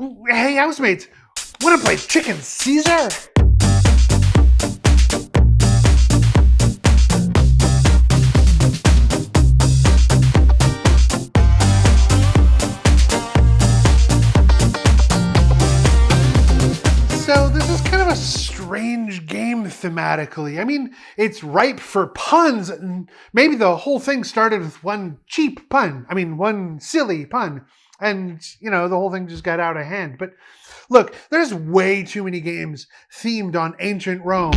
Hey, housemates, want to play Chicken Caesar? So this is kind of a strange game thematically. I mean, it's ripe for puns, and maybe the whole thing started with one cheap pun. I mean, one silly pun. And, you know, the whole thing just got out of hand. But look, there's way too many games themed on ancient Rome.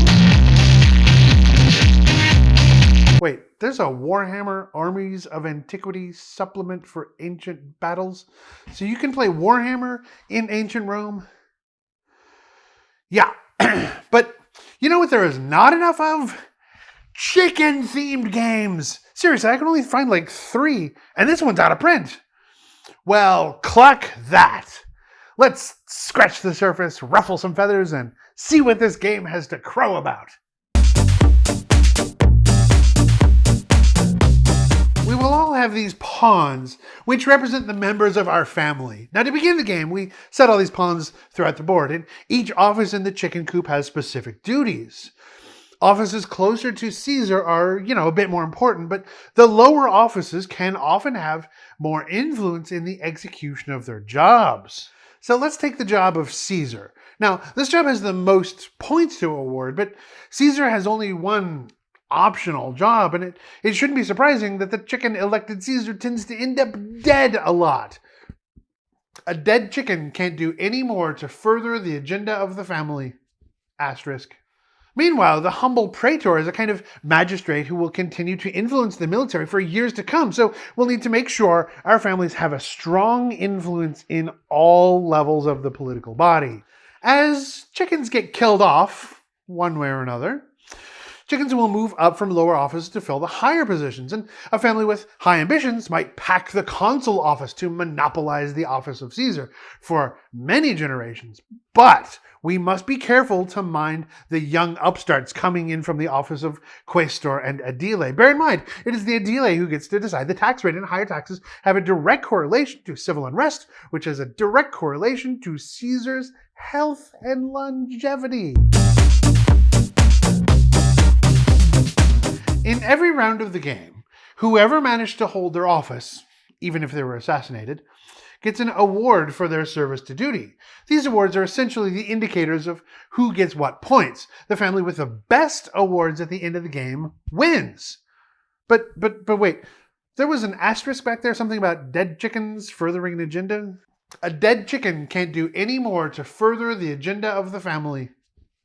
Wait, there's a Warhammer Armies of Antiquity supplement for ancient battles? So you can play Warhammer in ancient Rome? Yeah, but you know what there is not enough of? Chicken themed games. Seriously, I can only find like three, and this one's out of print. Well, cluck that. Let's scratch the surface, ruffle some feathers, and see what this game has to crow about. We will all have these pawns, which represent the members of our family. Now, to begin the game, we set all these pawns throughout the board, and each office in the chicken coop has specific duties. Offices closer to Caesar are, you know, a bit more important, but the lower offices can often have more influence in the execution of their jobs. So let's take the job of Caesar. Now, this job has the most points to award, but Caesar has only one optional job, and it, it shouldn't be surprising that the chicken elected Caesar tends to end up dead a lot. A dead chicken can't do any more to further the agenda of the family. Asterisk. Meanwhile, the humble praetor is a kind of magistrate who will continue to influence the military for years to come, so we'll need to make sure our families have a strong influence in all levels of the political body. As chickens get killed off, one way or another, chickens will move up from lower offices to fill the higher positions, and a family with high ambitions might pack the consul office to monopolize the office of Caesar for many generations. But we must be careful to mind the young upstarts coming in from the office of quaestor and aedile. Bear in mind, it is the aedile who gets to decide the tax rate, and higher taxes have a direct correlation to civil unrest, which has a direct correlation to Caesar's health and longevity. In every round of the game, whoever managed to hold their office, even if they were assassinated, gets an award for their service to duty. These awards are essentially the indicators of who gets what points. The family with the best awards at the end of the game wins. But but but wait, there was an asterisk back there, something about dead chickens furthering an agenda? A dead chicken can't do any more to further the agenda of the family.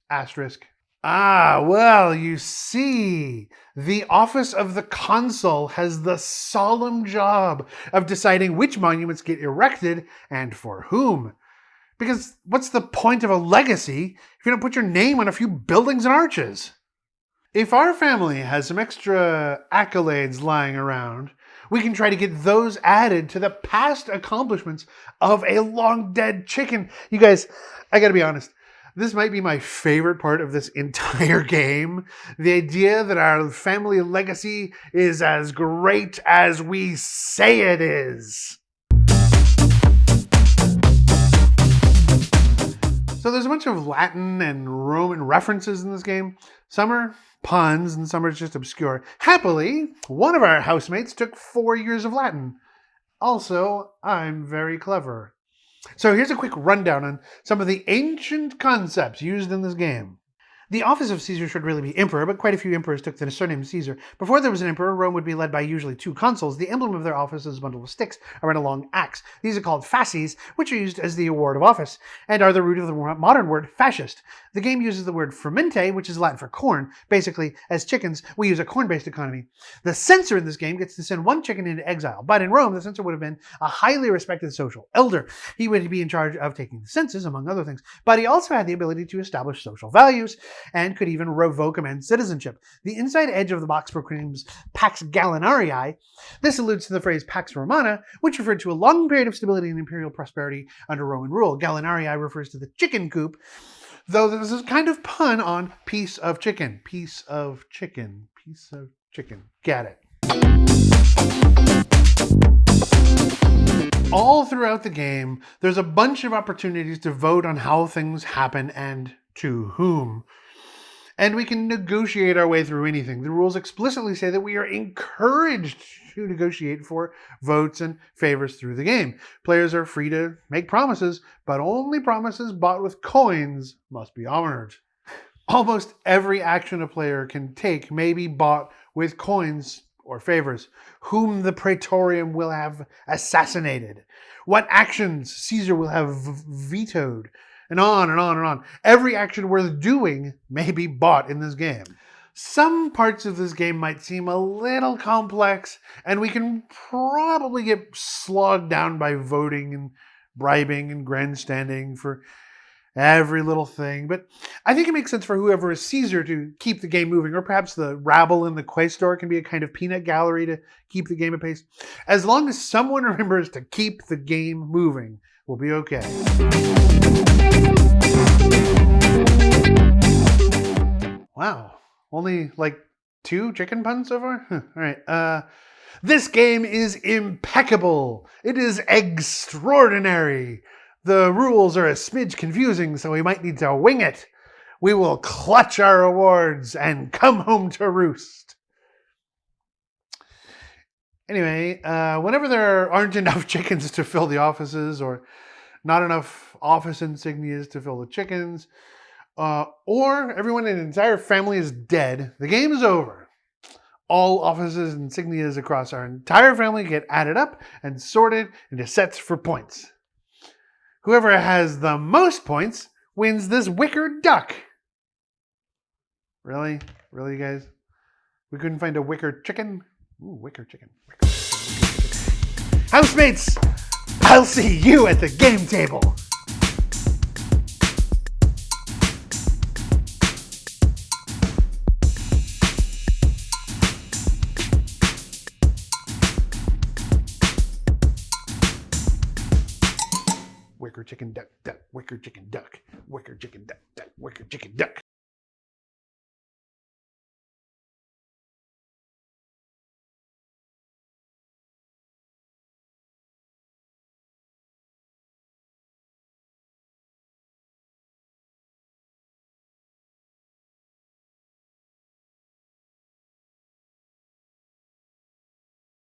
Asterisk. Ah, well, you see, the office of the consul has the solemn job of deciding which monuments get erected and for whom. Because what's the point of a legacy if you don't put your name on a few buildings and arches? If our family has some extra accolades lying around, we can try to get those added to the past accomplishments of a long dead chicken. You guys, I gotta be honest, this might be my favorite part of this entire game. The idea that our family legacy is as great as we say it is. So there's a bunch of Latin and Roman references in this game. Some are puns and some are just obscure. Happily, one of our housemates took four years of Latin. Also, I'm very clever. So here's a quick rundown on some of the ancient concepts used in this game. The office of Caesar should really be emperor, but quite a few emperors took the surname Caesar. Before there was an emperor, Rome would be led by usually two consuls. The emblem of their office is a bundle of sticks around a long axe. These are called fasces, which are used as the award of office, and are the root of the modern word fascist. The game uses the word frumentum, which is Latin for corn. Basically, as chickens, we use a corn-based economy. The censor in this game gets to send one chicken into exile, but in Rome, the censor would have been a highly respected social elder. He would be in charge of taking the census, among other things, but he also had the ability to establish social values, and could even revoke a man's citizenship. The inside edge of the box proclaims Pax Gallinarii. This alludes to the phrase Pax Romana, which referred to a long period of stability and imperial prosperity under Roman rule. Gallinarii refers to the chicken coop, though this is kind of pun on piece of chicken. Piece of chicken. Piece of chicken. Get it. All throughout the game, there's a bunch of opportunities to vote on how things happen and to whom. And we can negotiate our way through anything. The rules explicitly say that we are encouraged to negotiate for votes and favors through the game. Players are free to make promises, but only promises bought with coins must be honored. Almost every action a player can take may be bought with coins or favors, whom the praetorium will have assassinated, what actions Caesar will have vetoed, and on and on and on. Every action worth doing may be bought in this game. Some parts of this game might seem a little complex, and we can probably get slogged down by voting and bribing and grandstanding for every little thing. But I think it makes sense for whoever is Caesar to keep the game moving, or perhaps the rabble in the quaestor can be a kind of peanut gallery to keep the game at pace. As long as someone remembers to keep the game moving, we'll be okay. Wow, only like two chicken puns so far? All right. Uh, this game is impeccable. It is extraordinary. The rules are a smidge confusing, so we might need to wing it. We will clutch our awards and come home to roost. Anyway, uh, whenever there aren't enough chickens to fill the offices or not enough office insignias to fill the chickens, uh, or everyone in an entire family is dead, the game is over. All offices and insignias across our entire family get added up and sorted into sets for points. Whoever has the most points wins this wicker duck. Really? Really, you guys? We couldn't find a wicker chicken? Ooh, wicker chicken. Housemates, I'll see you at the game table. wicker chicken duck, duck, wicker chicken duck, wicker chicken duck, duck, wicker chicken duck.